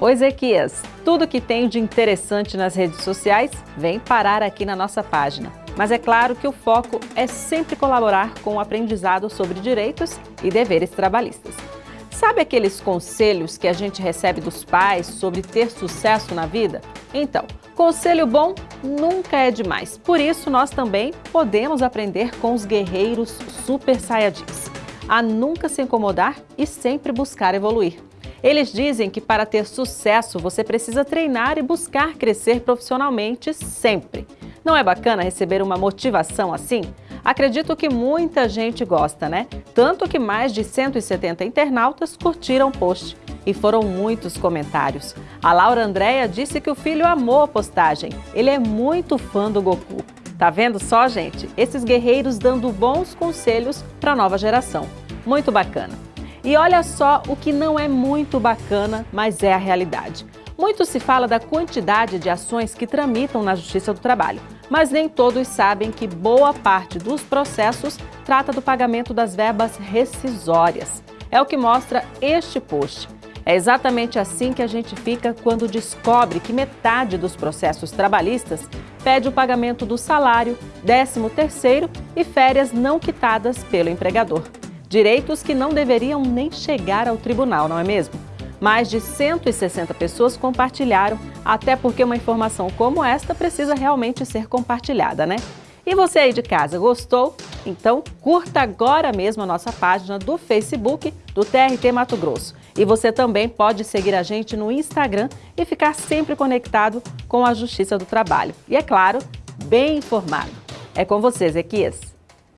Ô Ezequias, tudo que tem de interessante nas redes sociais vem parar aqui na nossa página. Mas é claro que o foco é sempre colaborar com o aprendizado sobre direitos e deveres trabalhistas. Sabe aqueles conselhos que a gente recebe dos pais sobre ter sucesso na vida? Então, conselho bom nunca é demais. Por isso, nós também podemos aprender com os guerreiros super saiyajins. A nunca se incomodar e sempre buscar evoluir. Eles dizem que para ter sucesso você precisa treinar e buscar crescer profissionalmente sempre. Não é bacana receber uma motivação assim? Acredito que muita gente gosta, né? Tanto que mais de 170 internautas curtiram o post. E foram muitos comentários. A Laura Andréia disse que o filho amou a postagem. Ele é muito fã do Goku. Tá vendo só, gente? Esses guerreiros dando bons conselhos para a nova geração. Muito bacana. E olha só o que não é muito bacana, mas é a realidade. Muito se fala da quantidade de ações que tramitam na Justiça do Trabalho, mas nem todos sabem que boa parte dos processos trata do pagamento das verbas rescisórias. É o que mostra este post. É exatamente assim que a gente fica quando descobre que metade dos processos trabalhistas pede o pagamento do salário, 13º e férias não quitadas pelo empregador. Direitos que não deveriam nem chegar ao tribunal, não é mesmo? Mais de 160 pessoas compartilharam, até porque uma informação como esta precisa realmente ser compartilhada, né? E você aí de casa, gostou? Então curta agora mesmo a nossa página do Facebook do TRT Mato Grosso. E você também pode seguir a gente no Instagram e ficar sempre conectado com a Justiça do Trabalho. E é claro, bem informado. É com você, Zequias.